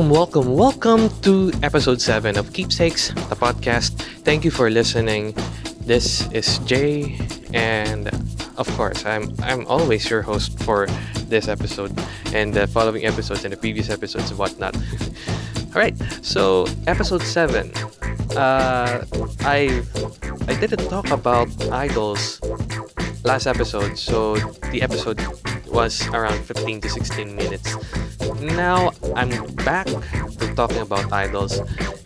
Welcome, welcome, welcome to episode 7 of Keepsakes, the podcast. Thank you for listening. This is Jay, and of course, I'm I'm always your host for this episode and the following episodes and the previous episodes and whatnot. All right, so episode 7. Uh, I I didn't talk about idols last episode, so the episode was around 15 to 16 minutes. Now I'm back to talking about idols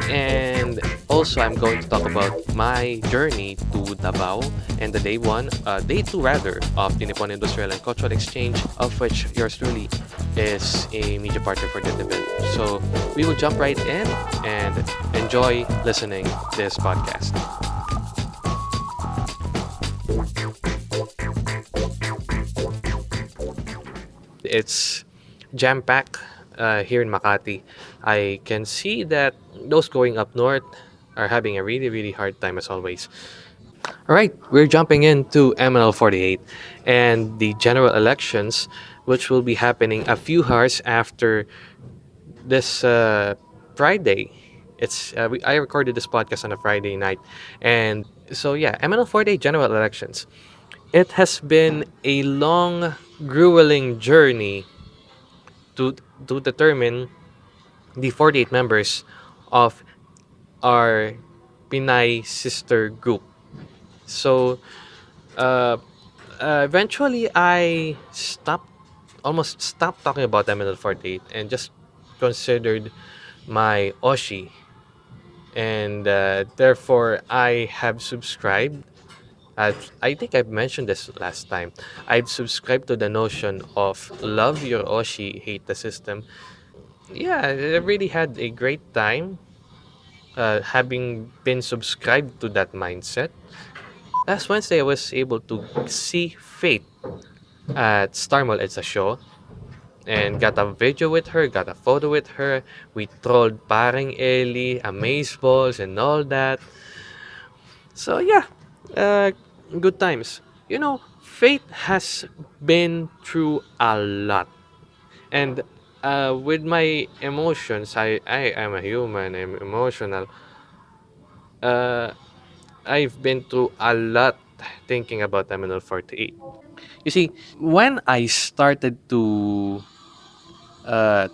and also I'm going to talk about my journey to Davao and the day one, uh, day two rather, of the Nippon Industrial and Cultural Exchange, of which yours truly is a media partner for that event. So we will jump right in and enjoy listening this podcast. It's jam-packed uh, here in Makati. I can see that those going up north are having a really, really hard time as always. All right, we're jumping into MNL 48 and the general elections, which will be happening a few hours after this uh, Friday. It's uh, we, I recorded this podcast on a Friday night, and so yeah, MNL 48 general elections. It has been a long, grueling journey to to determine the 48 members of our Pinay sister group. So, uh, uh, eventually, I stopped, almost stopped talking about MNL 48 and just considered my Oshi. And uh, therefore, I have subscribed. Uh, I think I've mentioned this last time. I've subscribed to the notion of love your Oshi, hate the system. Yeah, I really had a great time uh, having been subscribed to that mindset. Last Wednesday, I was able to see Faith at Star Mall. It's a show. And got a video with her, got a photo with her. We trolled Paring Ellie, Amazeballs, and all that. So yeah, uh, good times. You know, Faith has been through a lot. And uh, with my emotions, I, I am a human, I'm emotional. Uh, I've been through a lot thinking about MNL 48. You see, when I started to uh,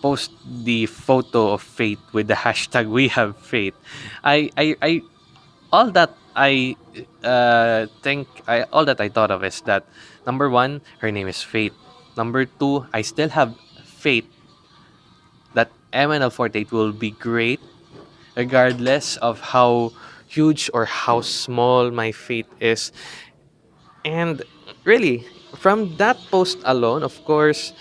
post the photo of Faith with the hashtag We Have Faith, I, I, I all that I uh, think, I, all that I thought of is that number one, her name is Faith. Number two, I still have faith that MNL48 will be great regardless of how huge or how small my faith is. And really, from that post alone, of course,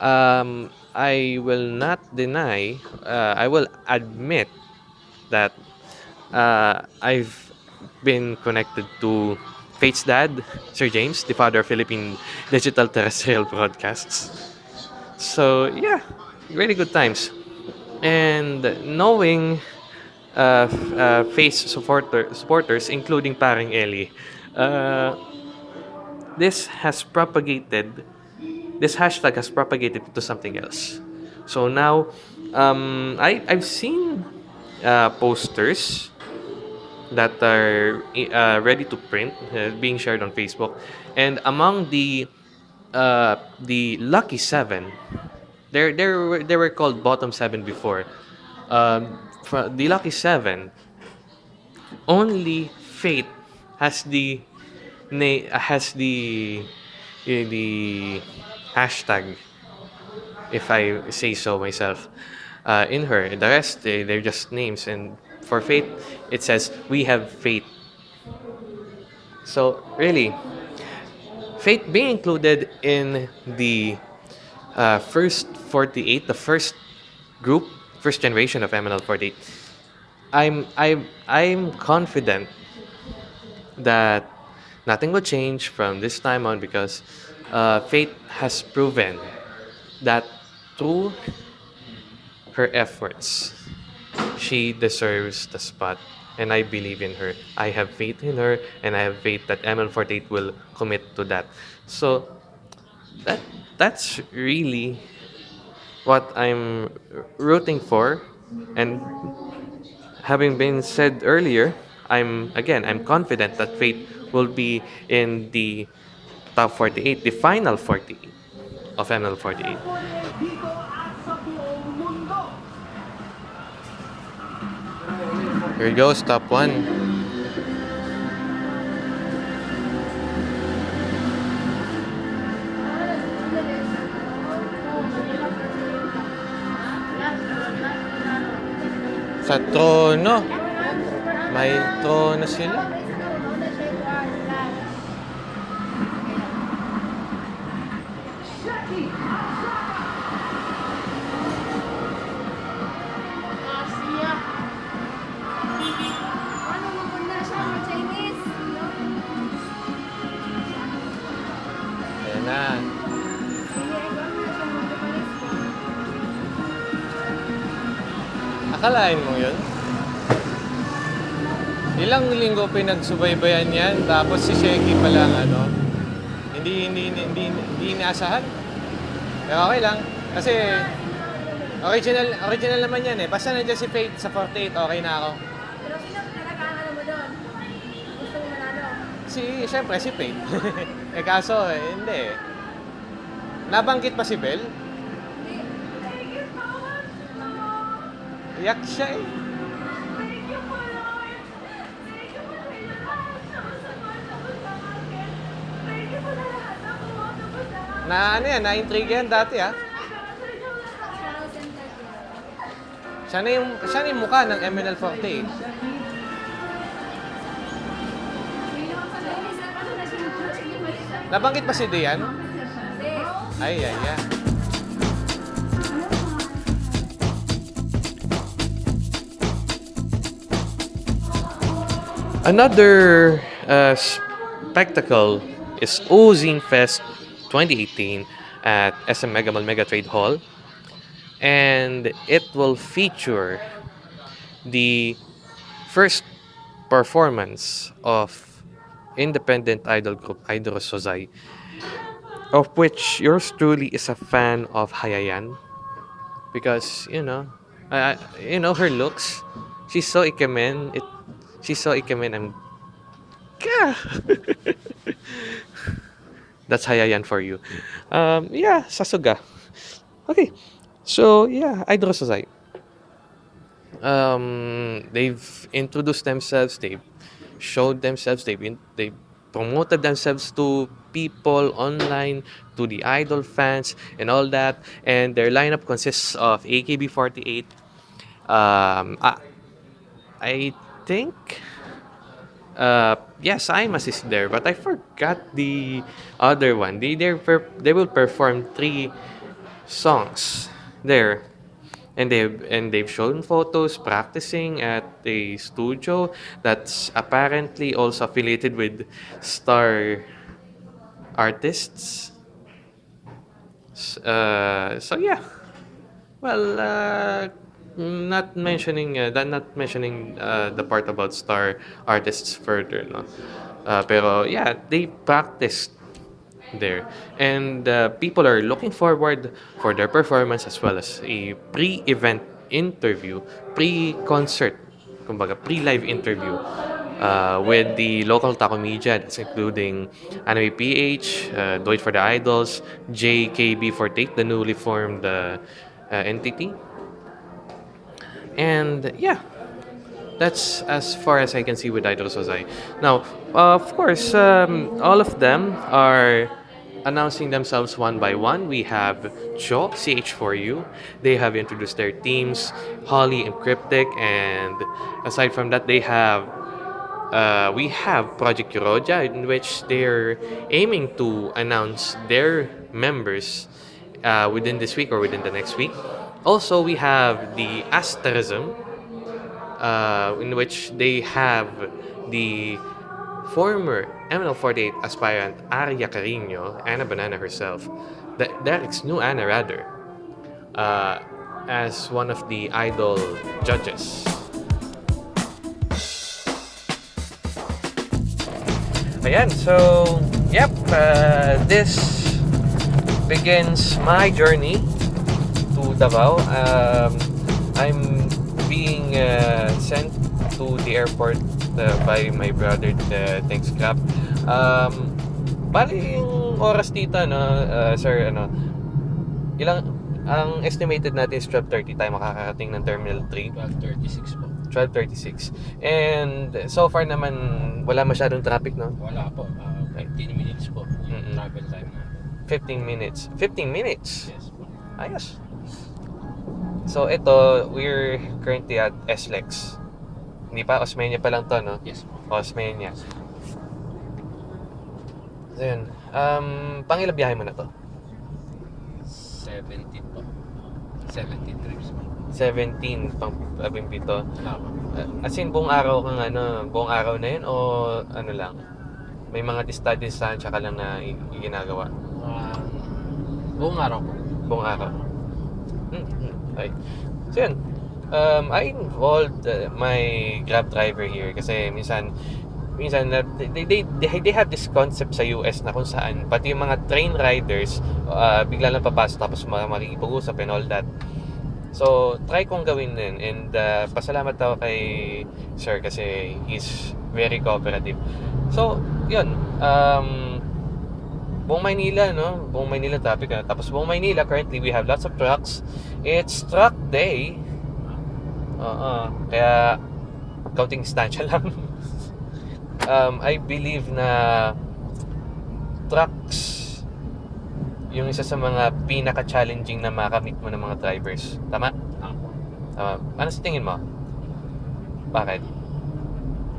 um, I will not deny, uh, I will admit that uh, I've been connected to Faith's dad, Sir James, the father of Philippine digital terrestrial broadcasts. So yeah, really good times. And knowing uh, uh, face supporter, supporters, including Paring Eli, uh, this has propagated, this hashtag has propagated to something else. So now, um, I, I've seen uh, posters that are uh, ready to print uh, being shared on Facebook. And among the uh, the lucky seven, there there were they were called bottom seven before. Um, the lucky seven, only fate has the has the the hashtag if I say so myself uh, in her. The rest they, they're just names and for faith it says we have faith. So really faith being included in the uh, first 48, the first group, first generation of MNL 48, I'm I'm I'm confident that nothing will change from this time on because uh, Faith has proven that through her efforts, she deserves the spot. And I believe in her. I have faith in her, and I have faith that ML48 will commit to that. So, that that's really what I'm rooting for and having been said earlier, I'm again I'm confident that Fate will be in the top 48, the final 48 of ML48. Here goes top one. Sa trono. May trono sila. Akalain mo yun? Ilang linggo pinagsubaybayan yan, tapos si Sheki pa lang, ano, hindi, hindi, hindi, hindi, hindi inaasahan. Pero okay lang, kasi original, original naman yan eh. Basta nandiyan si Fate sa 48, okay na ako. Pero sino ano mo doon? Gusto mo manalo? Si, syempre, si Fate. eh kaso, eh, hindi eh. Nabanggit pa si Bell? Tapos sa akin. Na ano yan, na-intrigue yan dati ah. Siya na yung, siya na yung mukha ng MNL48. Nabanggit ba si Dian? Ay, ay, ay. Another uh, spectacle is Ozine Fest 2018 at SM Mega Mall Mega Trade Hall. And it will feature the first performance of independent idol group Idol Sozai, of which yours truly is a fan of Hayayan. Because, you know, you know, her looks, she's so ikemen, it, she's saw ikemen, I'm Gah! That's Hayayan for you. Um, yeah, Sasuga. Okay. So, yeah, Idol Sozai. Um, they've introduced themselves, they've showed themselves, they've, in, they promoted themselves to people online, to the idol fans, and all that. And their lineup consists of AKB48. Um, I, I think uh, yes, Imas is there, but I forgot the other one. They they they will perform three songs there, and they and they've shown photos practicing at a studio that's apparently also affiliated with Star Artists. Uh, so yeah, well, uh, not mentioning uh, not mentioning uh, the part about star artists further, no. Uh, pero yeah, they practiced there, and uh, people are looking forward for their performance as well as a pre-event interview, pre-concert, kumbaga pre-live interview. Uh, with the local taco media, that's including Anime PH, uh, Do It for the Idols, JKB48, the newly formed uh, uh, entity, and yeah, that's as far as I can see with Idol Sozai. Now, uh, of course, um, all of them are announcing themselves one by one. We have Cho, CH4U. They have introduced their teams, Holly and Cryptic, and aside from that, they have uh, we have Project Euroja, in which they're aiming to announce their members uh, within this week or within the next week. Also, we have the Asterism, uh, in which they have the former ML48 aspirant Arya Carino, Anna Banana herself, the, Derek's new Anna rather, uh, as one of the idol judges. Ayan, so, yep, uh, this begins my journey to Davao. Um, I'm being uh, sent to the airport uh, by my brother, uh, thanks Grab. Um, bali yung oras dito, no, uh, sir, ano, ilang, ang estimated natin is 12.30 tayo makakarating ng Terminal 3. 12.36 po. 12.36. And so far naman, wala masyadong traffic, no? Wala po. ah, 15 minutes po yung Mm-mm. travel time natin. 15 minutes. 15 minutes? Yes po. Ayos. So, ito, we're currently at SLEX. Hindi pa, Osmeña pa lang to, no? Yes po. Osmeña. So, yun. Um, pangilang biyahe mo na to? 17 po. 17 trips po. 17, pang labing pito. Uh, As in, buong araw kang ano, buong araw na yun o ano lang? May mga distance-distansya ka lang na i- ginagawa? Ah, buong araw po. Buong araw? Okay. So yun. Um, I involved uh, my Grab driver here kasi minsan minsan na they, they, they, they have this concept sa US na kung saan pati yung mga train riders uh, bigla lang papasok tapos makikipag-usap and all that. So, try kong gawin din and uh, pasalamat ako kay sir kasi he's very cooperative. So, yun. Um, buong Maynila, no? Buong Maynila traffic na. Tapos buong Maynila, currently we have lots of trucks. It's truck day. Oo. Kaya, counting distansya lang. um, I believe na trucks yung isa sa mga pinaka-challenging na makamit mo ng mga drivers. Tama? Tama. Ano sa tingin mo? Bakit?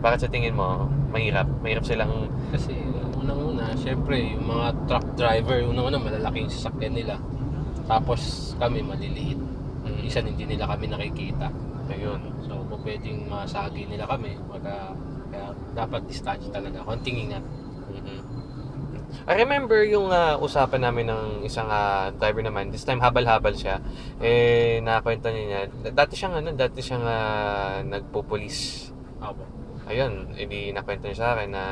Bakit sa tingin mo mahirap? Mahirap silang Kasi unang-una, syempre, yung mga truck driver, unang-una malalaki yung sasakyan nila. Tapos kami maliliit. Mm. Isa hindi nila kami nakikita. ayun. So, kung pwedeng masagi nila kami, magka, kaya dapat distansya talaga. Konting ingat. Mhm. I remember yung ah, usapan namin ng isang ah, driver naman. This time habal-habal siya. Eh nakakwento niya. Dati siyang ano, dati siyang ah, nagpo-police. Ayun, edi nakwento niya sa akin na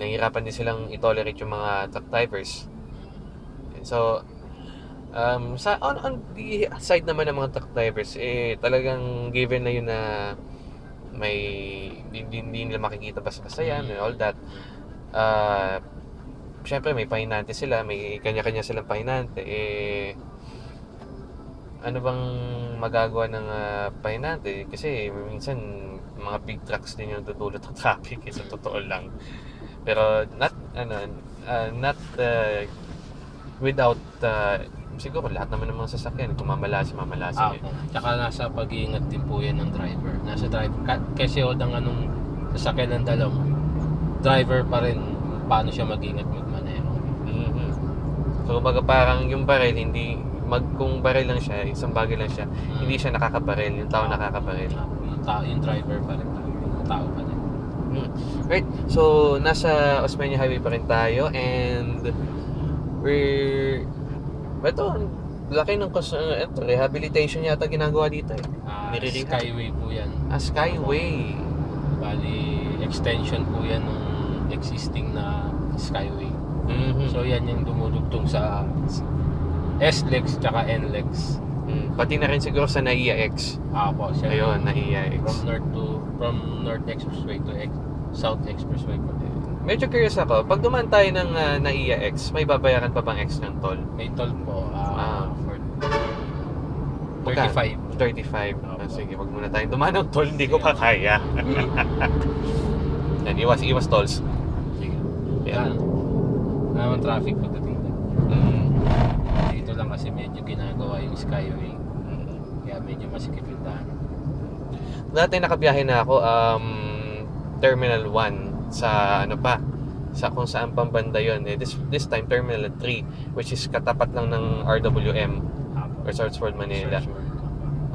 nahihirapan din silang i-tolerate yung mga truck drivers. So, um, sa on, on the side naman ng mga truck drivers, eh, talagang given na yun na may hindi, hindi nila makikita basta-basta yan and all that. Ah, syempre may pahinante sila, may kanya-kanya silang pahinante. Eh, ano bang magagawa ng ah, pahinante? Kasi minsan mga big trucks din yung tutulot ng traffic eh, sa totoo lang. Pero not ano ah, not ah, without ah, siguro lahat naman ng mga sasakyan kung mamalasi mamalasi eh. Ako. Tsaka nasa pag-iingat din po yan ng driver. Nasa driver. Ka- kasi hold ang anong sasakyan ng dalaw mo, driver pa rin paano siya mag-ingat magmaneho. Mhm. So kumbaga parang yung baril hindi mag kung baril lang siya, isang bagay lang siya, hindi siya nakakabaril, yung tao nakakabaril. Yung, ta- yung driver pa rin. Yung tao pa rin. Mm. Right. So, nasa Osmeña Highway pa rin tayo and we're ito, laki ng uh, ito, rehabilitation yata ginagawa dito eh. Nire-rehab. Skyway po yan. Ah, Skyway. Bali, extension po yan ng existing na Skyway. Mhm. So yan yung dumudugtong sa S-Lex tsaka N-Lex. Mm. Pati na rin siguro sa NAIA X. Ah po, siya Ayun, NAIA X. from north to from North Expressway to Ex- South Expressway po. Medyo curious ako, pag dumaan tayo ng uh, NAIA X, may babayaran pa bang X ng toll? May toll po Ah. ah, for Magkano? 35. 35. Opo. Ah, sige, wag muna tayong dumaan ng toll, hindi ko pa kaya. Yan, iwas, iwas tolls. Sige. Yan. Naman traffic pagdating doon. Mm. Dito lang kasi medyo ginagawa yung Skyway. Mm. Kaya medyo masikip yung daan. Dati nakabiyahe na ako um Terminal 1 sa ano pa sa kung saan pambanda yon eh, this this time Terminal 3 which is katapat lang ng RWM po. Resorts World Manila.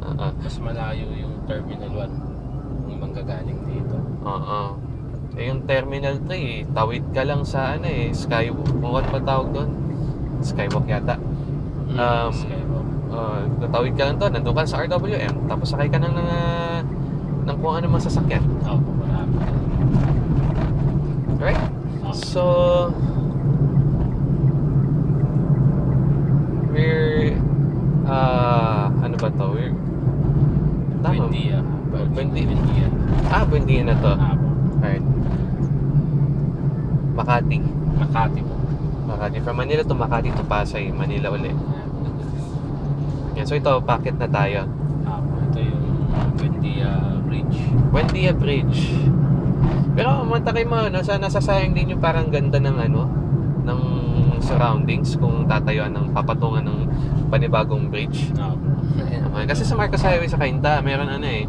Oo. Mas malayo yung Terminal 1 yung manggagaling dito. Oo. Eh, yung Terminal 3, tawid ka lang sa ano eh, Skywalk. Kung ano pa tawag doon? Skywalk yata. Mm-hmm. um, uh, natawid ka lang to, nandun ka sa RWM, tapos sakay ka ng, ng, uh, ng kung ano masasakyan. Oo, oh, marami. Right? So, we're, uh, ano ba to? We're, tama. Buendia. Buendia. Ah, Buendia na to. Ah, Makati. Makati po. Makati. From Manila to Makati to Pasay, Manila ulit. Yeah. Yan. So ito, packet na tayo. Ah. Ito yung Buendia Bridge. Buendia Bridge. Pero matakay mo, no, sa nasasayang din yung parang ganda ng ano, ng surroundings kung tatayuan ng papatungan ng panibagong bridge. Ah. Okay. Kasi sa Marcos Highway sa Cainta, meron ano eh,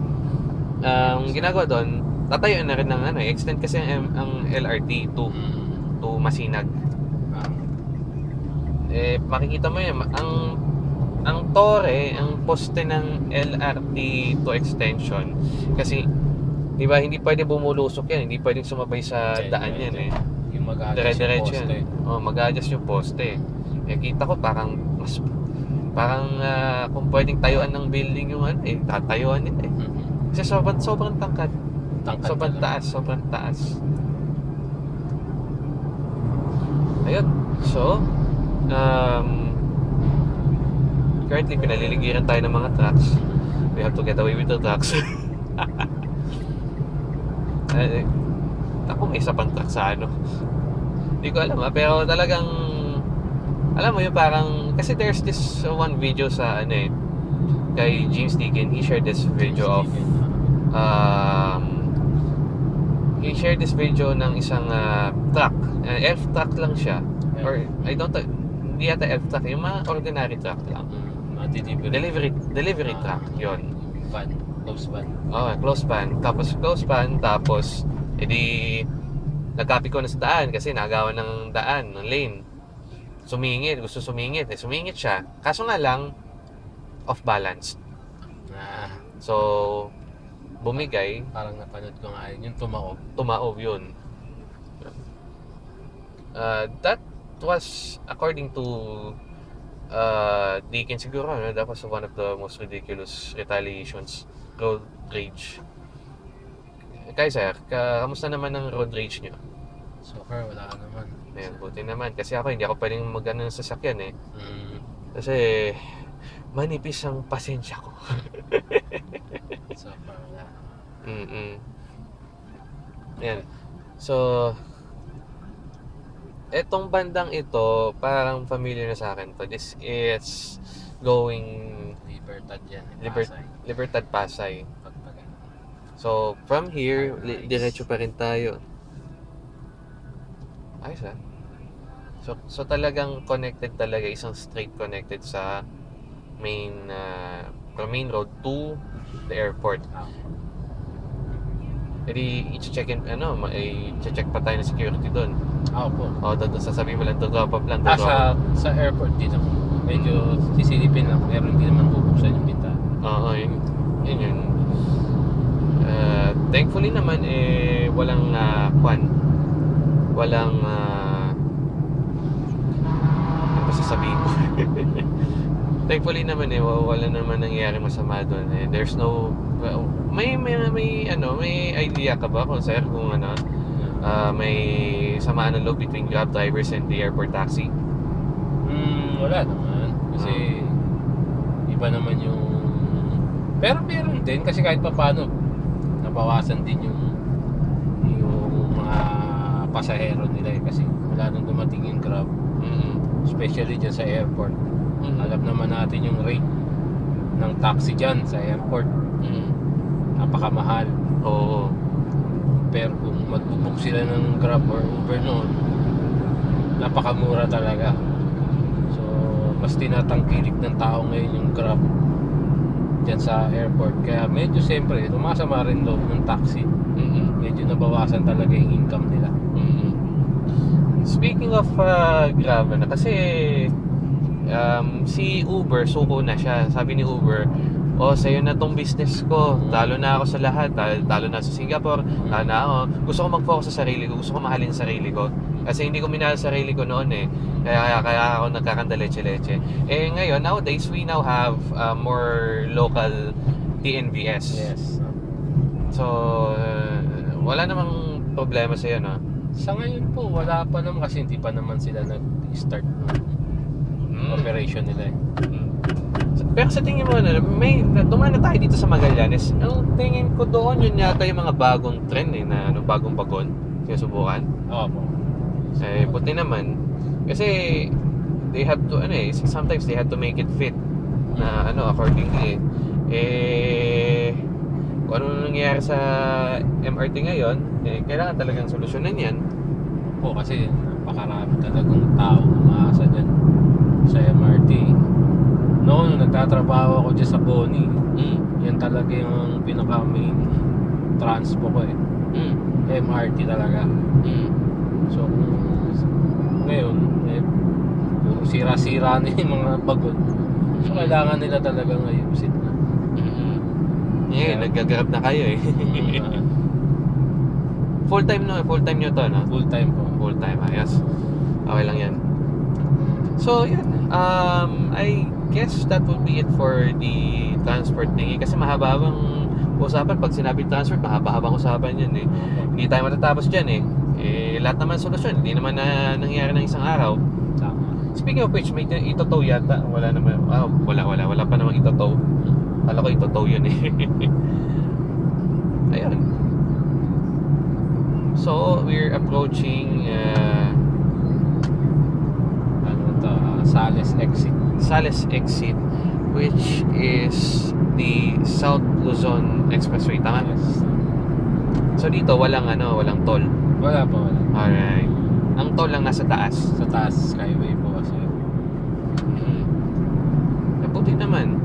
ang ginagawa doon, tatayuan na rin ng ano extend kasi ang, ang LRT to, Mm. to Masinag. Ah, Eh, makikita mo yun, ang ang tore, ang poste ng LRT to extension kasi di ba hindi pwede bumulusok yan, hindi pwedeng sumabay sa Hindi, daan yan eh. yung mag-adjust yung poste. yan. Oh, mag-adjust yung poste. Eh, kita ko parang mas parang ah, kung pwedeng tayuan ng building yung ano eh, tatayuan nila eh. Mhm. Kasi sobrang sobrang tangkad, Tangkad sobrang talaga. taas, sobrang taas. Ayun. So, um, currently pinaliligiran tayo ng mga trucks. We have to get away with the trucks. eh, ako may isa pang truck sa ano. Hindi ko alam ah, pero talagang alam mo yung parang kasi there's this one video sa ano eh kay James Deacon he shared this video of um, he shared this video ng isang uh, truck. Uh, elf truck lang siya. Or I don't hindi yata elf truck yung mga ordinary truck lang Mga delivery. delivery delivery Ah. truck yon Van. Close van. oh close pan tapos close pan tapos edi nagkapi ko na sa daan kasi nagawa ng daan ng lane sumingit gusto sumingit eh sumingit siya kaso nga lang off balance Ah, so bumigay parang napanood ko nga yun, yung tumaob. tumaob yun. Uh, that was according to uh, Deacon siguro, ano, that was one of the most ridiculous retaliations. Road rage. Kaya sir, ka, kamusta naman ang road rage nyo? So far, wala ka naman. Ayan, buti naman. Kasi ako, hindi ako pwedeng mag-ano ng sasakyan eh. Mm, Kasi, manipis ang pasensya ko. so far, wala. Mm-mm. Ayan. So, etong bandang ito, parang familiar na sa akin to. This is going Libertad yan. Liber- Pasay. Libertad Pasay. Pagpagan. So, from here, li- diretso pa rin tayo. Ayos ah. So, so talagang connected talaga, isang straight connected sa main, uh, from main road to the airport. Ah, E di, i-check in, ano, i-check pa tayo ng security doon. ah, opo. O, doon sasabihin mo lang, to drop off lang, to Ah, sa, sa airport dito. Medyo sisilipin lang. Pero hindi naman bubuksan yung bintana. Oo, yun, yun yun. Uh, thankfully naman, eh, walang uh, kwan. Walang, uh, ano ba sasabihin ko? thankfully naman, eh, wa- wala naman nangyayari masama doon. Eh. There's no, well, may, may, may, ano, may idea ka ba kung sir, kung ano, uh, may samaan ng loob between Grab drivers and the airport taxi? Hmm, wala naman. Kasi iba naman yung... Pero meron din kasi kahit pa paano nabawasan din yung yung mga pasahero nila eh. Kasi wala nang dumating yung Grab. Mm-mm. Especially dyan sa airport. Mm-mm. Alam naman natin yung rate ng taxi dyan sa airport. Mm-mm. Napakamahal. Oo. Pero kung magbubook sila ng Grab or Uber noon, napakamura talaga. So, mas tinatangkilik ng tao ngayon yung Grab dyan sa airport. Kaya medyo siyempre, tumasama rin loob ng taxi. Mm-mm. Medyo nabawasan talaga yung income nila. Mm. Speaking of uh, Grab, ano, kasi um, si Uber, suko na siya. Sabi ni Uber, oh, sa'yo na tong business ko. Talo na ako sa lahat. Talo, talo na sa Singapore. Talo na ako. Gusto ko mag-focus sa sarili ko. Gusto ko mahalin sa sarili ko. Kasi hindi ko minahal sa sarili ko noon eh. Kaya, kaya, kaya ako nagkakandaleche-leche. Eh ngayon, nowadays, we now have uh, more local TNVS. Yes. So, uh, wala namang problema sa'yo, no? Sa ngayon po, wala pa naman kasi hindi pa naman sila nag-start ng Mm. operation nila eh. Mm. Pero sa tingin mo, ano, may, dumaan na tayo dito sa Magallanes. Ang tingin ko doon, yun yata yung mga bagong trend eh, na ano, bagong bagon. Sinusubukan. Opo. Eh, buti naman. Kasi, they have to, ano eh, sometimes they have to make it fit na ano, accordingly eh. Eh, kung ano nangyayari sa MRT ngayon, eh, kailangan talagang solusyonan yan. Po kasi napakarami talagang tao umaasa dyan sa MRT. Noon, nagtatrabaho ako dyan sa Boni. Mm. Yan talaga yung pinaka main transpo ko eh. Mm. MRT talaga. Mm. So, ngayon, eh, puro sira-sira na yung mga bagon. So, kailangan nila talagang ayusin na. Mm. Yeah, nagagrab na kayo eh. Mm, full time no, full time nyo to, no? full time po. Full time, ayos. Okay lang yan. So, yun. Um, I guess that would be it for the transport thingy. Kasi mahaba-habang usapan. Pag sinabi transport, mahaba-habang usapan yan eh. Hindi tayo matatapos dyan eh. Eh, lahat naman solusyon. Hindi naman na nangyari ng isang araw. Tama. Speaking of which, may itotow yata. Wala naman. Ah, wala, wala. Wala pa namang itotow. Kala ko itotow yun eh. Ayun. So, we're approaching uh, Ano to, ah, Sales exit. Sales exit which is the South Luzon Expressway. Tama? Yes. So, dito walang ano, walang toll. Wala pa, wala. Alright. Ang toll lang nasa taas. Sa taas, skyway po kasi. Mm. Eh, buti naman.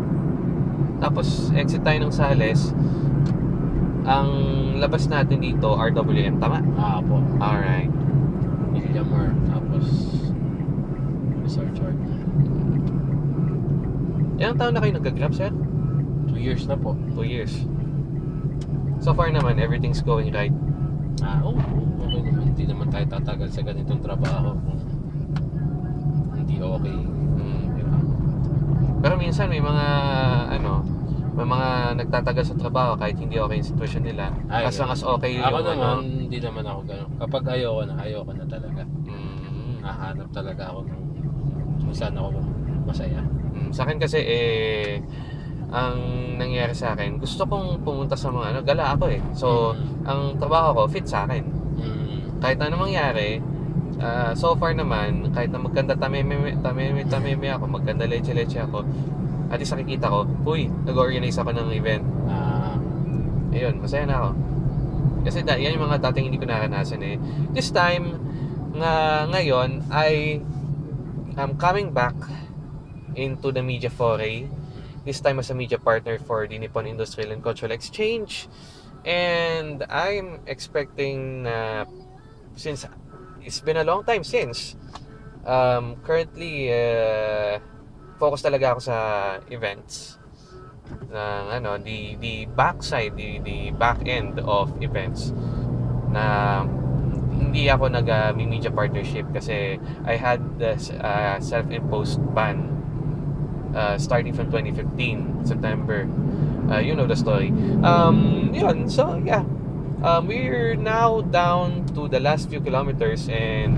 Tapos, exit tayo ng Sales. Ang labas natin dito, RWM. Tama? Ah, po. Alright. Milyamar. Tapos, Resort Chart. Ilang taon na kayo nag-grab, sir? Two years na po. Two years. So far naman, everything's going right. Ah, oo. Oh, okay naman. Hindi naman tayo tatagal sa ganitong trabaho kung hindi okay. Mm. Di ba? Pero minsan may mga ano, may mga nagtatagal sa trabaho kahit hindi okay yung sitwasyon nila. Ay, as long as okay yung Ako naman, ano. hindi naman ako gano'n. Kapag ayoko na, ayoko na talaga. Mm, Nahanap talaga ako ng kung saan ako masaya. Sa akin kasi eh ang nangyari sa akin, gusto kong pumunta sa mga ano, gala ako eh. So, Mm. ang trabaho ko fit sa akin. Mm. Kahit ano mangyari, ah, so far naman, kahit na maganda tameme, tameme, tameme ako, maganda leche-leche ako, at least nakikita ko, uy, nag-organize ako ng event. Ah, Ayun, masaya na ako. Kasi da, yan yung mga dating hindi ko naranasan eh. This time, nga ngayon, I am coming back into the media foray. This time as a media partner for the Nippon Industrial and Cultural Exchange. And I'm expecting na since it's been a long time since um, currently uh, focus talaga ako sa events ng ano the the backside the the back end of events na hindi ako nag uh, media partnership kasi I had the uh, self-imposed ban uh, starting from 2015 September uh, you know the story um yun so yeah um, we're now down to the last few kilometers and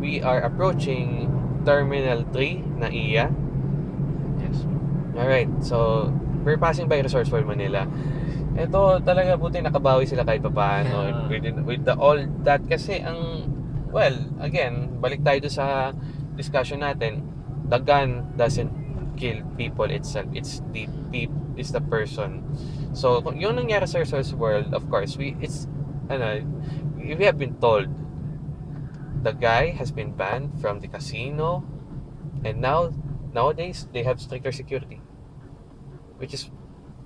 we are approaching Terminal 3 na iya yes. Alright, so we're passing by Resorts World Manila. Ito talaga buti nakabawi sila kahit papaano Yeah. with, with the all that kasi ang well, again, balik tayo sa discussion natin. The gun doesn't kill people itself. It's the peop, it's the person. So, yung nangyari sa Resorts World, of course, we it's ano, we have been told the guy has been banned from the casino and now nowadays they have stricter security which is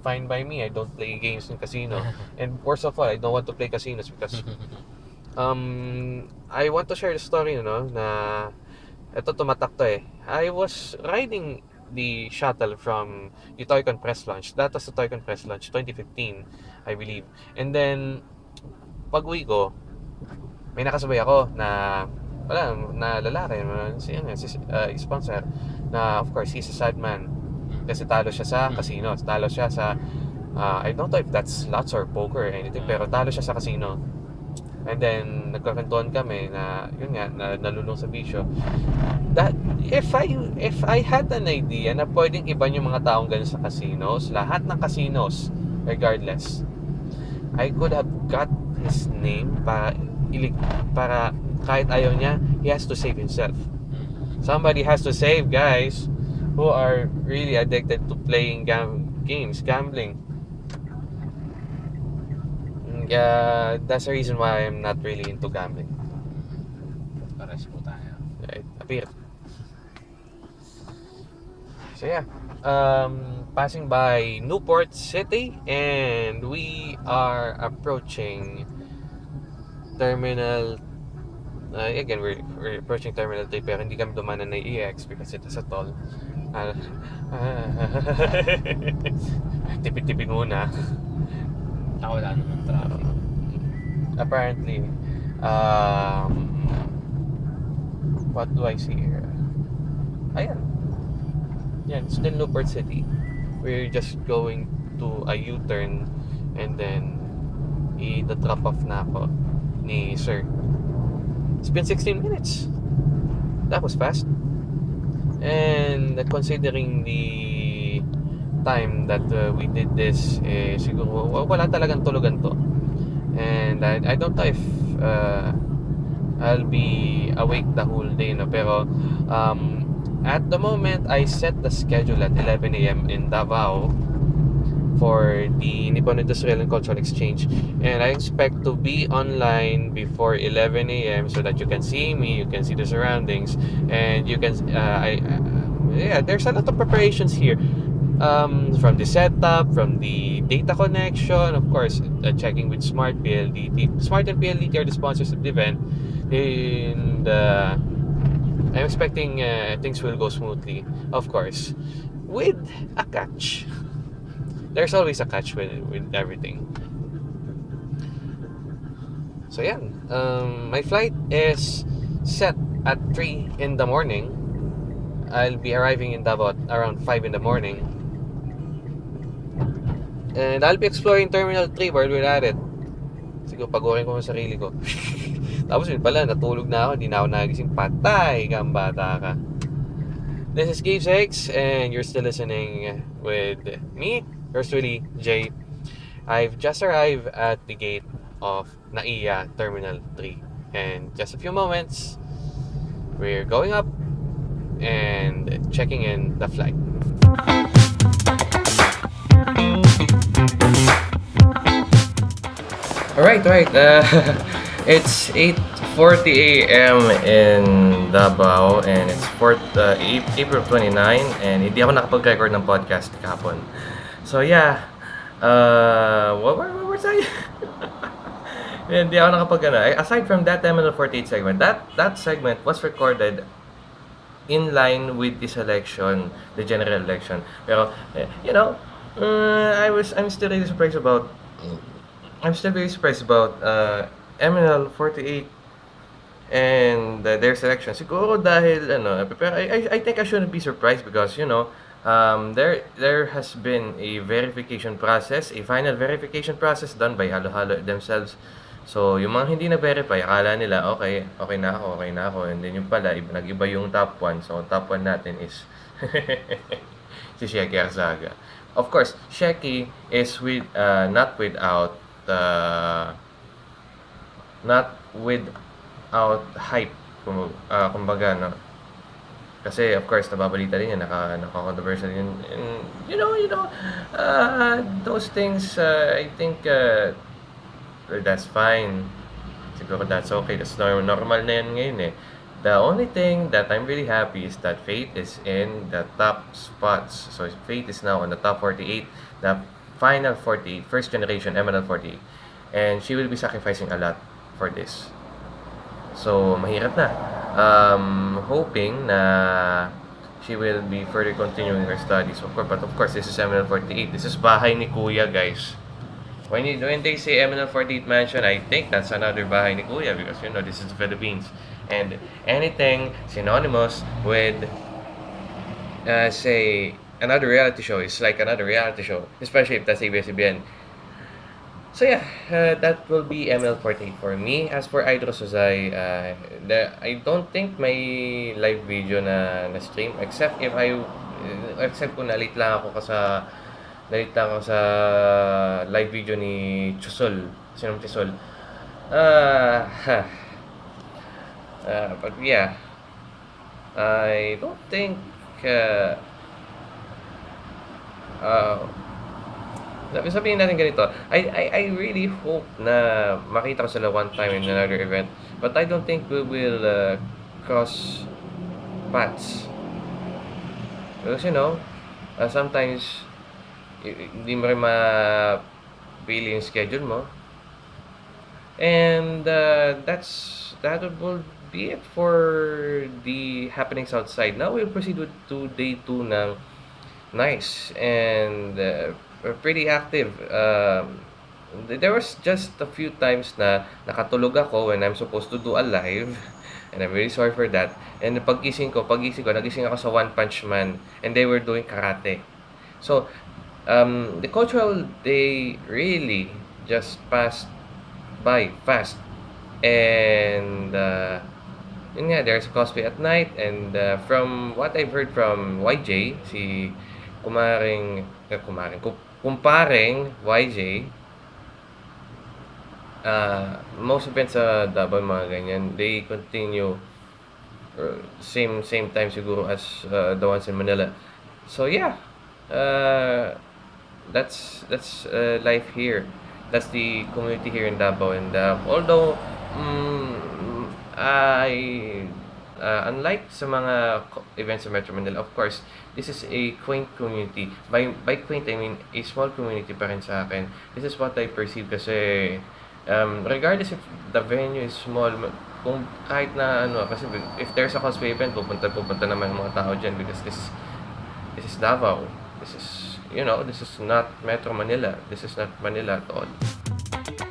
fine by me i don't play games in casino and worst of all i don't want to play casinos because um i want to share the story no na ito tumatak to eh i was riding the shuttle from the Toycon press launch that was the Toycon press launch 2015 i believe. And then pag uwi ko may nakasabay ako na wala na lalaki si ano si uh, sponsor na of course he's a sad man. Kasi talo siya sa casino talo siya sa uh, I don't know if that's slots or poker or anything pero talo siya sa casino. And then nagkakantuan kami na yun nga na, nalulong sa bisyo. That if I if I had an idea na pwedeng iba yung mga taong ganun sa casinos, lahat ng casinos regardless, I could have got his name para ilig para kahit ayaw niya, he has to save himself. Somebody has to save guys who are really addicted to playing gam- games, gambling. Yeah, that's the reason why I'm not really into gambling. Pares po tayo. Right? Appear. So yeah, um, passing by Newport City, and we are approaching Terminal. Uh, again, we're, we're approaching Terminal 3 pero hindi kami dumanan na EX because it is a toll. Uh, tipid-tipid muna. Saka wala naman traffic. apparently um what do I see here ayan yan still Newport City. We're just going to a U-turn and then i-drop off na ako ni sir. It's been 16 minutes. That was fast. And considering the time that uh, we did this eh, siguro wa- wala talagang tulugan to. And I, I don't know if uh, I'll be awake the whole day no? Pero um, at the moment I set the schedule at 11 a.m. in Davao for the Nippon Industrial and Cultural Exchange and I expect to be online before 11 a.m. so that you can see me you can see the surroundings and you can uh, I, uh, yeah there's a lot of preparations here um, from the setup, from the data connection, of course, uh, checking with Smart PLDT. Smart and PLDT are the sponsors of the event, and uh, I'm expecting uh, things will go smoothly, of course, with a catch. There's always a catch with with everything. So yeah, um, my flight is set at 3 in the morning. I'll be arriving in Davao around 5 in the morning. And I'll be exploring Terminal 3 while we're at it. Siguro pagurin ko ang sarili ko. Tapos yun pala, natulog na ako. Hindi na ako nagising. Patay kang bata ka. This is Gabe Six, and you're still listening with me, yours truly, Jay. I've just arrived at the gate of Naiya Terminal 3. And just a few moments, we're going up and checking in the flight. Alright, alright. Uh, it's 8.40 a.m. in Davao and it's 4th, uh, April 29 and hindi ako nakapag-record ng podcast kahapon. So yeah, uh, what, what, what was I? hindi ako nakapag ano. Aside from that Terminal 48 segment, that, that segment was recorded in line with this election, the general election. Pero, you know, uh, I was, I'm still really surprised about I'm still very surprised about uh, MNL 48 and uh, their selection. Siguro dahil ano, I, I, think I shouldn't be surprised because you know, um, there there has been a verification process, a final verification process done by Halo Halo themselves. So, yung mga hindi na-verify, akala nila, okay, okay na ako, okay na ako. And then yung pala, iba, nag-iba yung top 1. So, top 1 natin is si Sheki Arzaga. Of course, Sheki is with, uh, not without uh, not without hype kum, uh, kumbaga no? Kasi of course nababalita din yan naka naka-controversial yun. And you know you know uh, those things uh, I think uh, well, that's fine. Siguro that's okay. That's normal, normal na yan ngayon eh. The only thing that I'm really happy is that Faith is in the top spots. So Faith is now on the top 48 the final 48 first generation MNL 48 and she will be sacrificing a lot for this. So mahirap na. Um, hoping na she will be further continuing her studies. Of course but of course this is MNL 48 this is bahay ni kuya guys. When, you, when they say MNL 48 mansion I think that's another bahay ni kuya because you know this is the Philippines. And anything synonymous with uh, say another reality show is like another reality show especially if that's ABS-CBN So yeah, uh, that will be ML48 for me. As for Idro Suzay, uh, I don't think may live video na na-stream except if I uh, except kung nalit lang ako sa nalit lang ako sa live video ni Chusol, sinong Chusol. Uh, uh, but yeah, I don't think uh, uh, sabi sabihin natin ganito, I, I, I really hope na makita ko sila one time in another event. But I don't think we will uh, cross paths. Because you know, uh, sometimes hindi mo rin mapili yung schedule mo. And uh, that's that will be it for the happenings outside. Now we'll proceed with to day 2 ng nice and uh, pretty active. Um, there was just a few times na nakatulog ako when I'm supposed to do a live. And I'm very sorry for that. And paggising ko, paggising ko, nagising ako sa One Punch Man. And they were doing karate. So, um, the cultural day really just passed by fast. And, uh, yun nga, there's cosplay at night. And uh, from what I've heard from YJ, si kumaring, eh, kumaring, ku- kumparing YJ, uh, most events sa Davao, mga ganyan, they continue uh, same same time siguro as uh, the ones in Manila. So yeah, uh, that's that's uh, life here. That's the community here in Davao. And uh, although mm, I uh, unlike sa mga events sa Metro Manila, of course, this is a quaint community. By by quaint, I mean a small community pa rin sa akin. This is what I perceive kasi um, regardless if the venue is small, ma- kung kahit na ano, kasi if there's a cosplay event, pupunta pupunta naman mga tao dyan because this this is Davao. This is, you know, this is not Metro Manila. This is not Manila at all.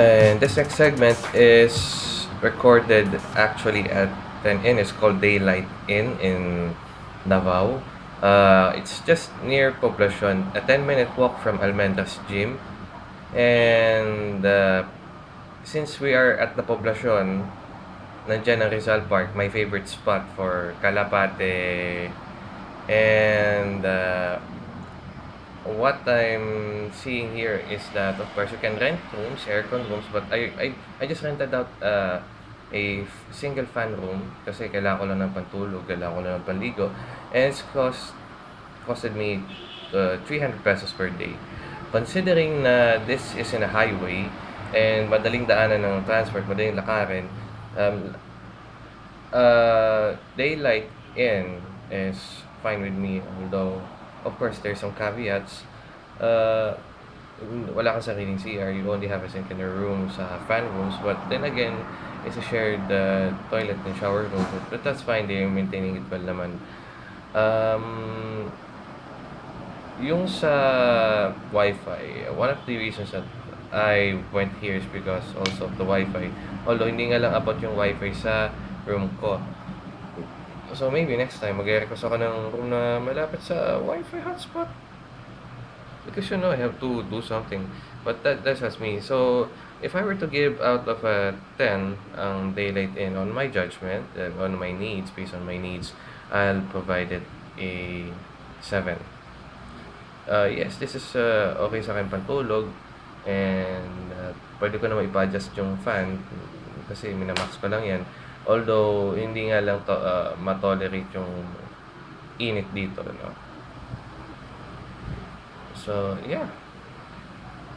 And this next segment is recorded actually at an inn. It's called Daylight Inn in Davao. Uh, it's just near Poblacion, a 10 minute walk from Almendras Gym. And uh, since we are at the Poblacion, nandyan ang Rizal Park, my favorite spot for Kalapate. And uh, what I'm seeing here is that of course you can rent rooms, aircon rooms, but I I, I just rented out uh, a single fan room kasi kailangan ko lang ng pantulog, kailangan ko lang ng panligo. And it's cost costed me uh, 300 pesos per day. Considering na this is in a highway and madaling daanan ng transport, madaling lakarin, um, uh, daylight in is fine with me although of course there's some caveats. Uh, wala kang sariling CR you only have a sink in the room sa fan rooms. But then again it's a shared uh, toilet and shower room. But that's fine. They're maintaining it well naman. Um, yung sa wifi one of the reasons that I went here is because also of the wifi. Although hindi nga lang about yung wifi sa room ko So maybe next time magre-request ako ng room na malapit sa Wi-Fi hotspot. Because you know, I have to do something. But that that's just me. So if I were to give out of a 10 ang daylight in on my judgment and on my needs, based on my needs, I'll provide it a 7. Uh, yes, this is uh, okay sa akin pantulog and uh, pwede ko naman i-adjust yung fan kasi minamax ko lang yan. Although, hindi nga lang to, uh, matolerate yung init dito, no? So, yeah.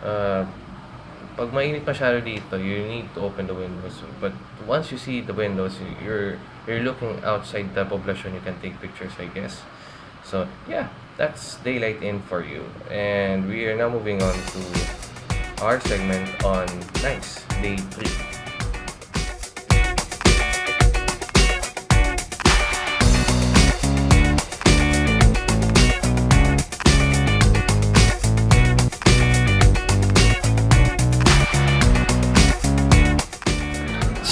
Uh, pag mainit masyado dito, you need to open the windows. But once you see the windows, you're you're looking outside the population, you can take pictures, I guess. So, yeah, that's daylight in for you. And we are now moving on to our segment on nice day 3.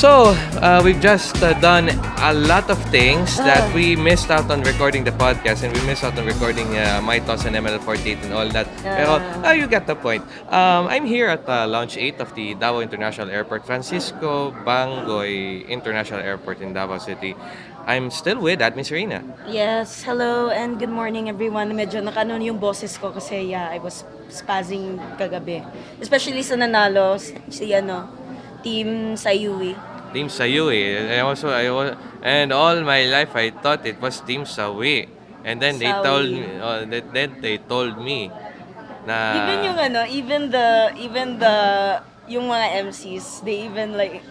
So, uh, we've just uh, done a lot of things that we missed out on recording the podcast and we missed out on recording uh, my thoughts on ML48 and all that. Pero, uh, you get the point. Um, I'm here at uh, Launch 8 of the Davao International Airport, Francisco Bangoy International Airport in Davao City. I'm still with Admin Serena. Yes, hello and good morning everyone. Medyo nakanon yung boses ko kasi yeah, I was spazzing kagabi. Especially sa nanalo si, ano, team Sayui. Team Sayui. I also, I was, and all my life I thought it was Team Sawi. And then they Sawi. told me, uh, then- then they told me na even yung ano, even the even the yung mga MCs, they even like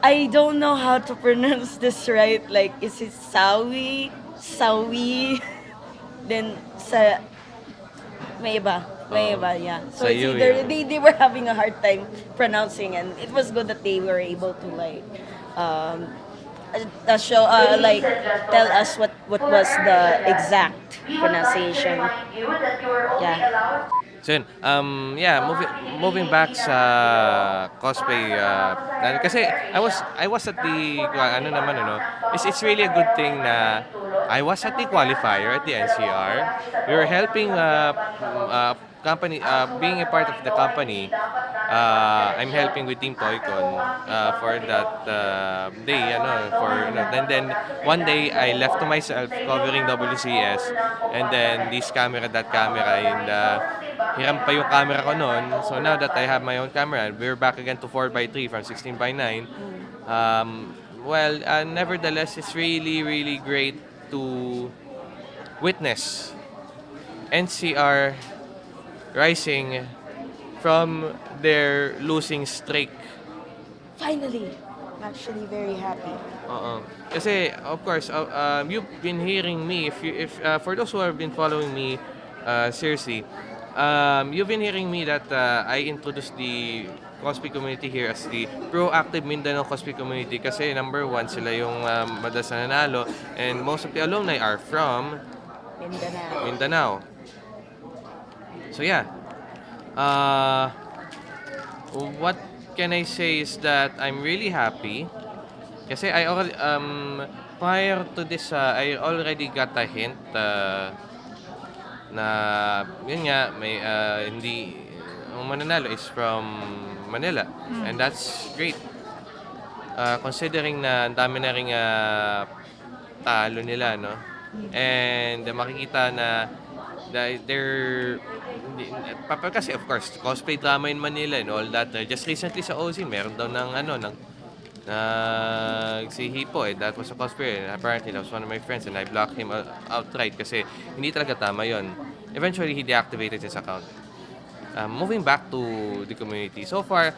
I don't know how to pronounce this right. Like is it Sawi, Sawi, then sa may iba. May yeah. So it's either they, they were having a hard time pronouncing and it was good that they were able to like um uh, show uh, like tell us what what was the exact pronunciation. Yeah. So yun, um, yeah, moving moving back sa cosplay uh, na- kasi I was I was at the ano naman ano, it's it's really a good thing na I was at the qualifier at the NCR. We were helping uh, uh, company uh, being a part of the company. Uh, I'm helping with Team Toycon uh, for that uh, day for you know, then then one day I left to myself covering WCS and then this camera that camera and uh, hiram pa yung camera ko noon. So now that I have my own camera, we're back again to 4x3 from 16x9. Um, well, uh, nevertheless, it's really, really great to witness NCR rising from their losing streak. Finally, I'm actually very happy. Oo. Kasi of course, uh, um, you've been hearing me if you if uh, for those who have been following me uh, seriously, um, you've been hearing me that uh, I introduced the cosplay community here as the proactive Mindanao cosplay community kasi number one sila yung um, madalas na nanalo and most of the alumni are from Mindanao. Mindanao. So yeah. Uh, what can I say is that I'm really happy kasi I already um prior to this uh, I already got a hint uh, na yun nga may uh, hindi ang mananalo is from Manila and that's great. Uh, considering na ang dami na ring uh, talo nila no. And uh, makikita na dahil they're papa kasi of course cosplay drama in Manila and all that. Uh, just recently sa OZ meron daw ng ano ng nag si Hipo eh that was a cosplayer apparently that was one of my friends and I blocked him out- outright kasi hindi talaga tama yon eventually he deactivated his account. Um, moving back to the community. So far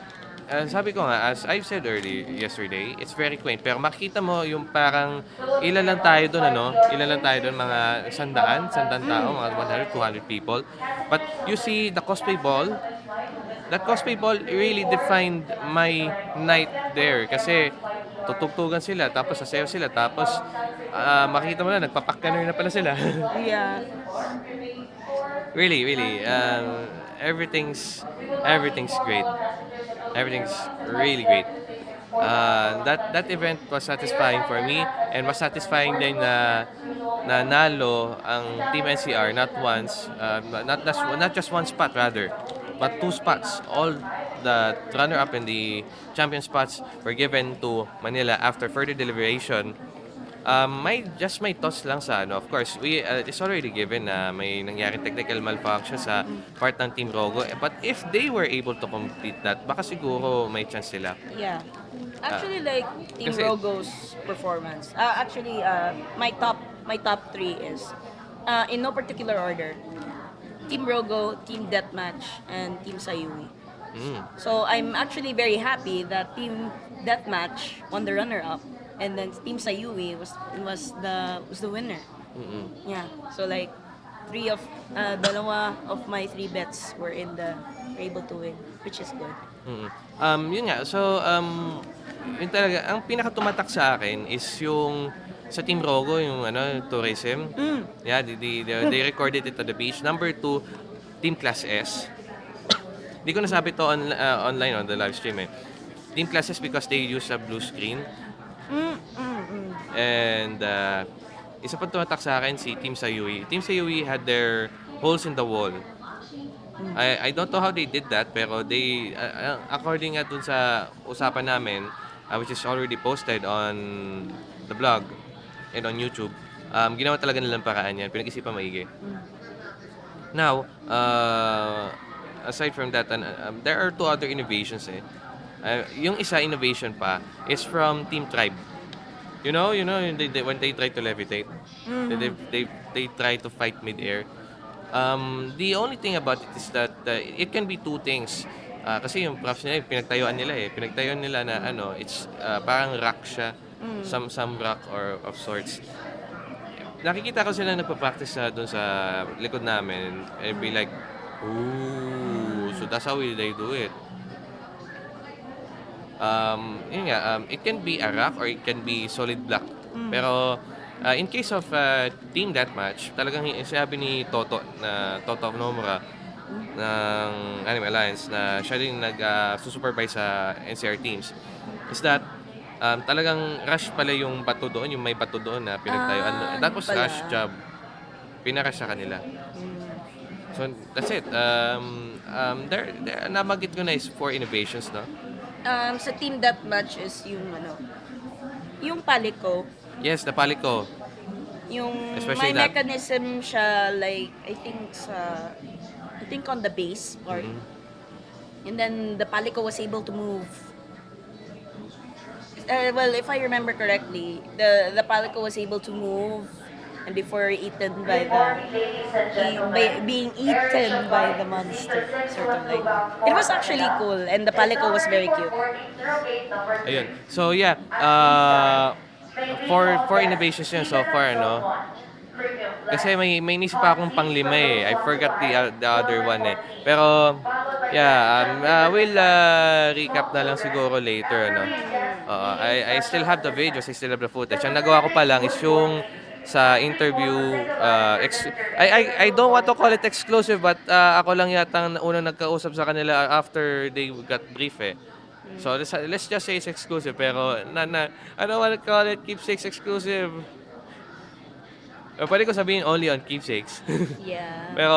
uh, sabi ko nga as I've said earlier yesterday it's very quaint. Pero makita mo yung parang ilan lang tayo doon ano? Ilan lang tayo doon mga sandaan sandaan tao mga 100 200 people. But you see the cosplay ball that cosplay ball really defined my night there. Kasi tutugtugan sila tapos sasayaw sila tapos ah, makita mo na nagpapakkaner na pala sila. Yeah. really really um, everything's everything's great everything's really great. Uh, that that event was satisfying for me and was satisfying din na na nalo ang Team NCR not once uh, not just not just one spot rather but two spots. All the runner up and the champion spots were given to Manila after further deliberation Um, may just may thoughts lang sa ano. Of course, we uh, it's already given na may nangyaring technical malfunction sa part ng Team Rogo. Eh, But if they were able to complete that, baka siguro may chance sila. Yeah. Actually, like Team kasi- Rogo's performance. Uh, actually, uh, my top my top three is uh, in no particular order. Team Rogo, Team Deathmatch, and Team Sayuri. Mm. So I'm actually very happy that Team Deathmatch won the runner-up, and then Team Sayuri was was the was the winner. Mm-mm. Yeah. So like three of uh, dalawa of my three bets were in the were able to win, which is good. Mm-mm. Um, yun nga. So, um, yun talaga, ang pinakatumatak sa akin is yung sa Team Rogo, yung ano, tourism. Mm. Yeah, they, they, they, they recorded it at the beach. Number two, Team Class S. Hindi ko nasabi to on, uh, online on the live stream eh. Team Plus is because they use a blue screen. And uh, isa pa tumatak sa akin si Team Sayui. Team Sayui had their holes in the wall. I, I don't know how they did that pero they uh, uh, according nga dun sa usapan namin uh, which is already posted on the blog and on YouTube um, ginawa talaga nilang paraan yan pinag-isipan maigi now uh, aside from that an- um, there are two other innovations eh Uh, yung isa innovation pa is from Team Tribe you know you know they, they, when they try to levitate they, they, they, they try to fight mid-air Um, the only thing about it is that uh, it can be two things. Ah, kasi yung props nila, pinagtayuan nila eh. Pinagtayuan nila na ano, it's ah, parang rock siya. Some, some rock or of sorts. Nakikita ko sila nagpa-practice sa doon sa likod namin. And be like, ooh, so that's how they do it. Um, yun nga, um, it can be a rock or it can be solid block. Pero uh, in case of uh, team deathmatch, talagang hi- sinabi ni Toto na Toto of Nomura ng Anime Alliance na siya din nag-supervise sa NCR teams is that um, talagang rush pala yung bato doon, yung may bato doon na pinagtayuan. Ah, That was pala. rush job. Pinarush sa kanila. So that's it. Um, um, there, there, namagit ko na is four innovations, no? Um, sa team deathmatch is yung ano, yung paliko, Yes, napali ko. yung Especially may that- mechanism siya like I think sa I think on the base part. Mhm. And then the Palico was able to move. Uh, well, if I remember correctly, the the Palico was able to move and before eaten by the by, being eaten by the monster certainly. It was actually cool and the Palico was very cute. Ayun. So yeah, uh, for for innovations yun so far, no? Kasi may may inisip pa akong panglima eh. I forgot the uh, the other one eh. Pero yeah, um, uh, we'll uh, recap na lang siguro later, no? Oo, I I still have the videos, I still have the footage. Ang nagawa ko pa lang is yung sa interview uh, ex- I, I I don't want to call it exclusive but uh, ako lang yata ang unang nagkausap sa kanila after they got brief eh. So let's, let's just say it's exclusive pero na, na I don't want to call it keepsakes exclusive. Uh, pwede ko sabihin only on keepsakes. Yeah. pero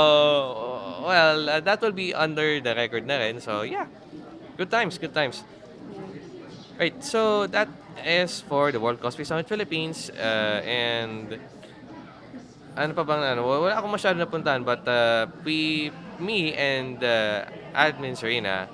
well, uh, that will be under the record na rin. So yeah. Good times, good times. Right, so that is for the World Cosplay Summit Philippines uh, and ano pa bang ano, wala akong masyado napuntahan but uh, we, me and uh, Admin Serena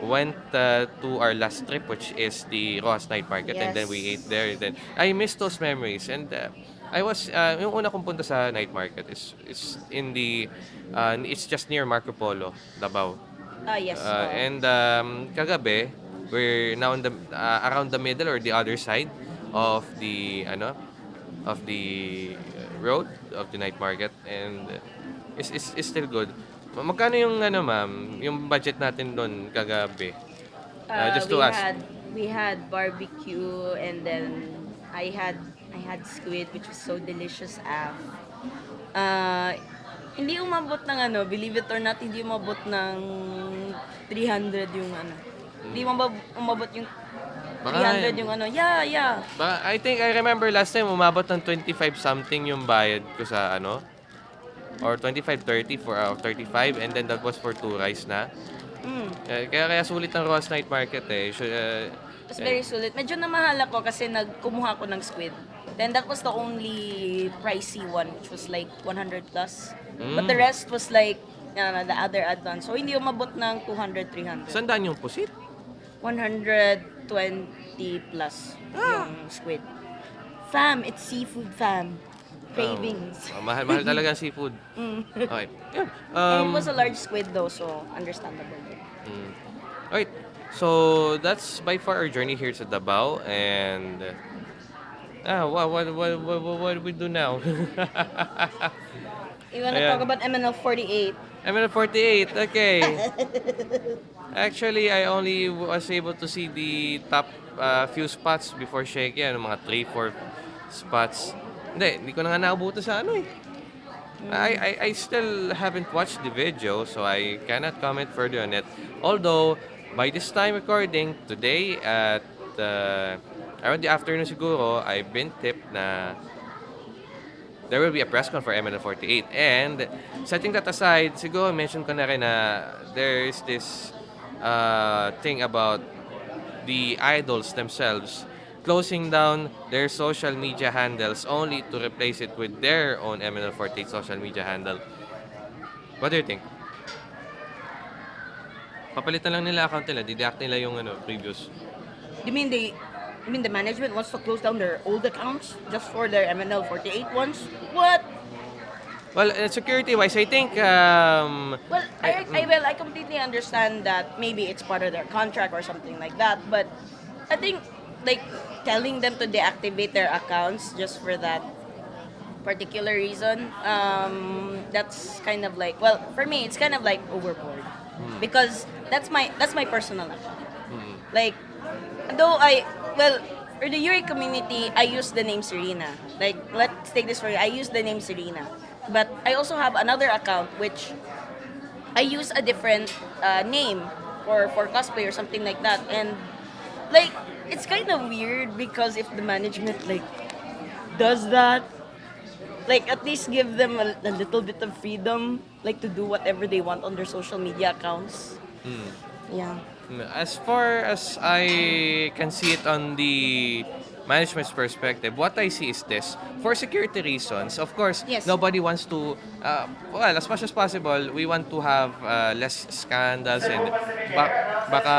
went uh, to our last trip which is the Rojas Night Market and then we Yes. ate there then I miss those memories and uh, I was uh, yung una kong punta sa night market is is in the uh, it's just near Marco Polo, Davao. Ah, yes. Uh, and um, kagabi, we're now in the uh, around the middle or the other side of the ano of the uh, road of the night market and uh, it's, it's, it's still good. Ma- Magkano yung ano ma'am, yung budget natin doon kagabi? Uh, just to we ask. had we had barbecue and then I had I had squid which was so delicious af. Uh, hindi umabot ng ano, believe it or not, hindi umabot ng 300 yung ano. Hindi umabot, umabot yung Baka- 300 yung ano. Yeah, yeah. Ba, I think I remember last time umabot ng 25 something yung bayad ko sa ano or 25 30 for uh, 35 and then that was for two rice na. Mm. Eh, Kaya kaya sulit ang Ross Night Market eh. Should, uh, It was very sulit. Medyo namahal ako kasi nagkumuha ako ng squid. Then that was the only pricey one, which was like 100 plus. But the Mm. rest was like uh, the other add-ons. So hindi umabot ng 200, 300. Saan daan yung pusit? 120 plus Ah. yung squid. Fam, it's seafood fam. Cravings. Oh, mahal, mahal talaga ang seafood. Mm. Okay. Yun. And Um, it was a large squid though, so understandable. mm. Alright. So, that's by far our journey here to Davao. And... ah, what, what, what, what, what, what do we do now? You wanna Ayan. talk about MNL 48? I'm at 48. Okay. Actually, I only was able to see the top uh, few spots before Shake. Yan, mga 3, 4 spots. Hindi, hindi ko na nga naabuto sa ano eh. I, I, I still haven't watched the video, so I cannot comment further on it. Although, by this time recording, today at uh, around the afternoon siguro, I've been tipped na there will be a press con for MNL48. And setting that aside, siguro mention ko na rin na there's this uh, thing about the idols themselves closing down their social media handles only to replace it with their own MNL48 social media handle. What do you think? Papalitan lang nila account nila, didact nila yung ano, previous. You mean they, you mean the management wants to close down their old accounts just for their MNL 48 ones? What? Well, uh, security-wise, I think um, Well, I, I well, I completely understand that maybe it's part of their contract or something like that, but I think like telling them to deactivate their accounts just for that particular reason, um, that's kind of like well, for me, it's kind of like overboard because that's my that's my personal account. Like, though I well. For the Yuri community, I use the name Serena. Like, let's take this for you. I use the name Serena. But I also have another account which I use a different uh, name for for cosplay or something like that, and like it's kind of weird because if the management like does that, like at least give them a, a little bit of freedom, like to do whatever they want on their social media accounts. Yeah. As far as I can see it on the management's perspective, what I see is this. For security reasons, of course, Yes. nobody wants to, uh, well, as much as possible, we want to have uh, less scandals and ba- baka...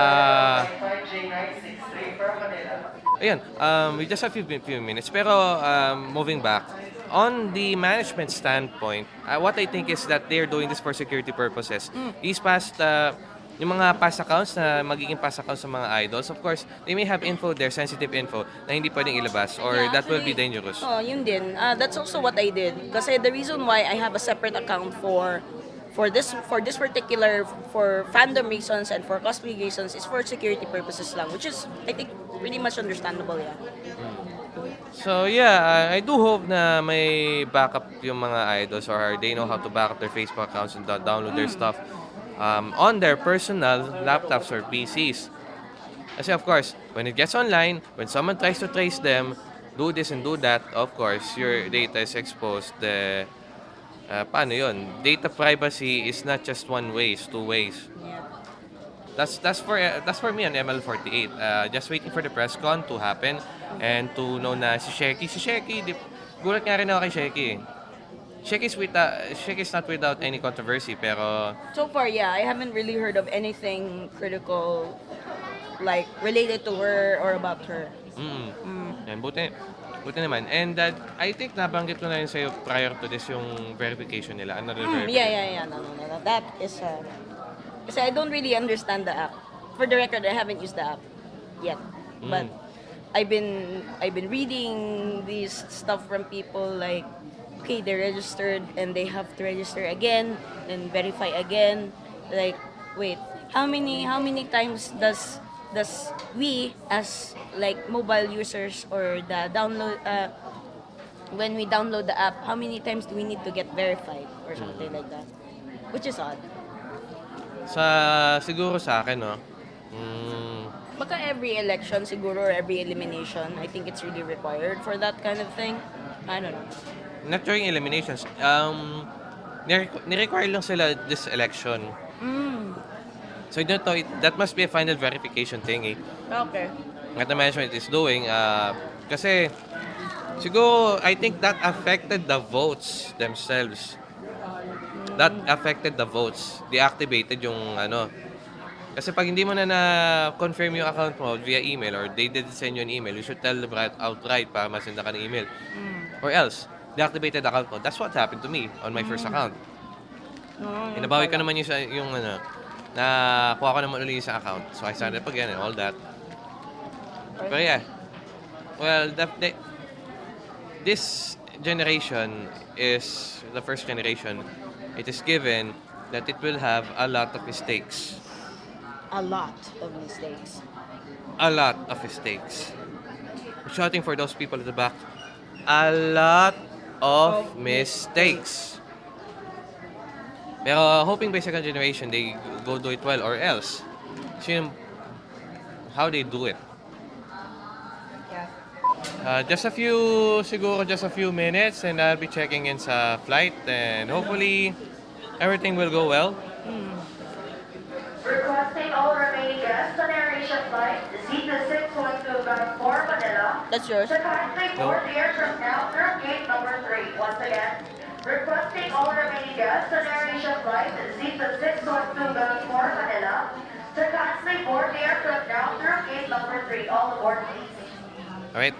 Ayun, um, we just have a few, few minutes. Pero um, moving back, on the management standpoint, uh, what I think is that they're doing this for security purposes. These past, uh, yung mga past accounts na magiging past accounts sa mga idols, of course, they may have info there, sensitive info, na hindi pwedeng ilabas or Yeah, that will be actually, dangerous. Oh, yun din. Uh, that's also what I did. Kasi the reason why I have a separate account for for this for this particular for fandom reasons and for cosplay reasons is for security purposes lang, which is I think pretty much understandable, yeah. So yeah, I I do hope na may backup yung mga idols or they know how to back up their Facebook accounts and do- download their stuff um, on their personal laptops or PCs. Kasi of course, when it gets online, when someone tries to trace them, do this and do that, of course, your data is exposed. The uh, paano yun? Data privacy is not just one way, it's two ways. That's that's for uh, that's for me on ML48. Uh, just waiting for the press con to happen and to know na si Sheki, si Sheki, di, gulat nga rin ako kay Sheki. Sheki's with uh, Sheki's not without any controversy pero So far, yeah, I haven't really heard of anything critical like related to her or about her. mm, Mm. yan, buti buti naman. And that I think nabanggit ko na rin sa'yo prior to this yung verification nila. Another Mm, yeah, yeah, yeah. No, no, no, no. That is uh, kasi I don't really understand the app. For the record, I haven't used the app yet, but I've been I've been reading these stuff from people like, okay, they're registered and they have to register again and verify again. Like, wait, how many how many times does does we as like mobile users or the download uh, when we download the app, how many times do we need to get verified or something like that? Which is odd. Sa siguro sa akin no. Mm, Baka every election siguro or every elimination, I think it's really required for that kind of thing. I don't know. Not during eliminations. Um nire- ni-require lang sila this election. Mm. So I don't know, it, that must be a final verification thing eh. Okay. That the management is doing. Uh, kasi, siguro, I think that affected the votes themselves. That affected the votes. Deactivated yung ano. Kasi pag hindi mo na na-confirm yung account mo via email or they did send you an email, you should tell them right outright para masenda ka ng email. Or else, deactivated account mo. That's what happened to me on my first account. Mm. Inabawi ko naman yung, yung ano, na kuha ko naman ulit sa account. So I started up again and all that. But yeah, well, the, the, this generation is the first generation. It is given that it will have a lot of mistakes. A lot of mistakes. A lot of mistakes. I'm shouting for those people at the back. A lot of mistakes. Pero hoping by second generation, they go do it well or else. Kasi yung how they do it. Uh, just a few, siguro just a few minutes and I'll be checking in sa flight and hopefully everything will go well. Requesting all remaining guests on AirAsia flight Z2612 bound for Manila That's yours? to kindly No. board the aircraft now through gate number 3. Once again, requesting all remaining guests on AirAsia flight Z2612 bound for Manila to kindly board the aircraft now through gate number 3. All aboard please. Alright?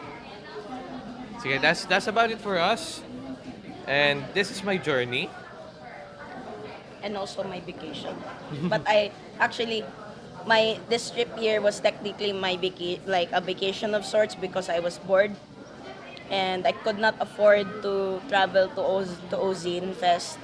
Sige, that's, that's about it for us. And this is my journey. And also my vacation. but I actually my this trip here was technically my vaca- like a vacation of sorts because I was bored and I could not afford to travel to Oz to Ozine Fest.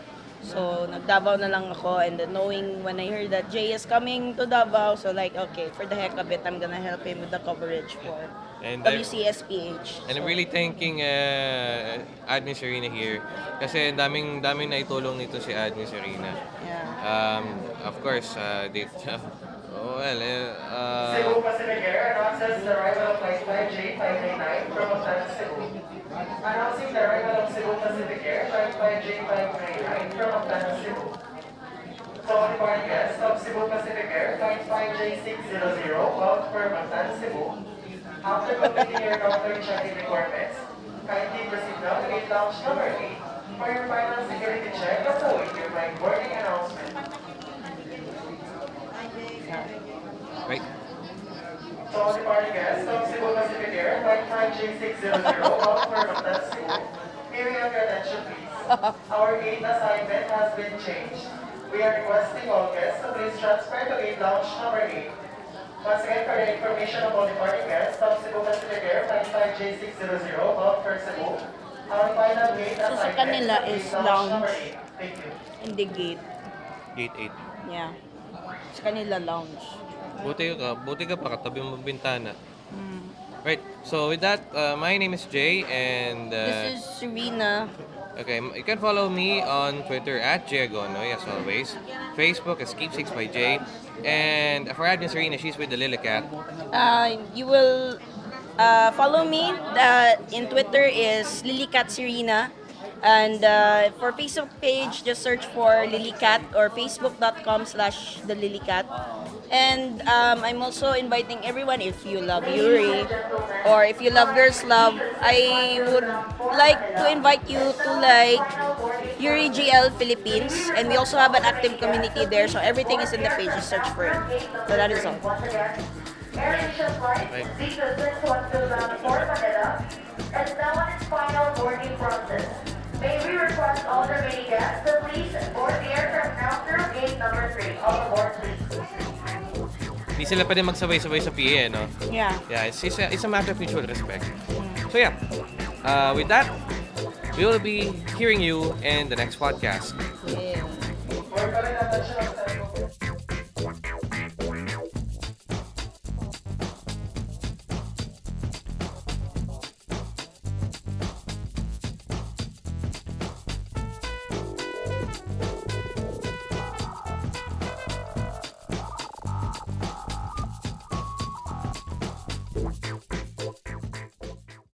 So nagdavao na lang ako and then knowing when I heard that Jay is coming to Davao, so like okay, for the heck of it, I'm gonna help him with the coverage for And I- WCSPH. And I'm So, really thanking uh, Admin Serena here. Kasi ang daming, daming naitulong nito si Admin Serena. yeah. Um, of course, uh, they, oh, well, uh, Cebu Pacific Air announces the arrival of flight 5J539 from Montana, Cebu. Announcing the arrival of Cebu Pacific Air flight 5J539 from Montana, Cebu. So, all departing guests of Cebu Pacific Air flight 5J600 bound for Montana, Cebu. After completing your comfort check-in requirements, kindly proceed now to gate lounge number 8 for your final security check as your flight boarding announcement. right? So, all departing guests of Cebu Pacific Air, flight 5J600, bound for Montana, Cebu, may we have your attention please. Our gate assignment has been changed. We are requesting all guests to please transfer to gate lounge number 8. Once again, for the information of all departing guests of Cebu Pacific Air, flight 5J600, bound for Cebu, our final gate sa assignment kanila is lounge number lounge. 8. Thank you. In the gate. Gate 8. Yeah. Sa kanila lounge. Buti ka, buti ka pa katabi mo bintana. Right, so with that, uh, my name is Jay and uh, This is Serena. Okay, you can follow me on Twitter at Giagonoy as always. Facebook is Keepsakes by Jay. And for Admin Serena, she's with the Lily Cat. Uh, you will uh, follow me. Uh, in Twitter is Lilycat Serena. And uh, for Facebook page, just search for Lilycat or facebook.com slash the Lilycat. And um, I'm also inviting everyone, if you love Yuri or if you love Girls Love, I would like to invite you to like Yuri GL Philippines. And we also have an active community there, so everything is in the page. Just search for it. So that is all. Once May we request all the remaining guests to please board the aircraft now through gate number 3. All aboard, please. Hindi sila pwede magsabay-sabay sa PA, eh, no? Yeah. Yeah, it's, it's, a, it's a matter of mutual respect. So yeah, uh, with that, we will be hearing you in the next podcast. Yeah.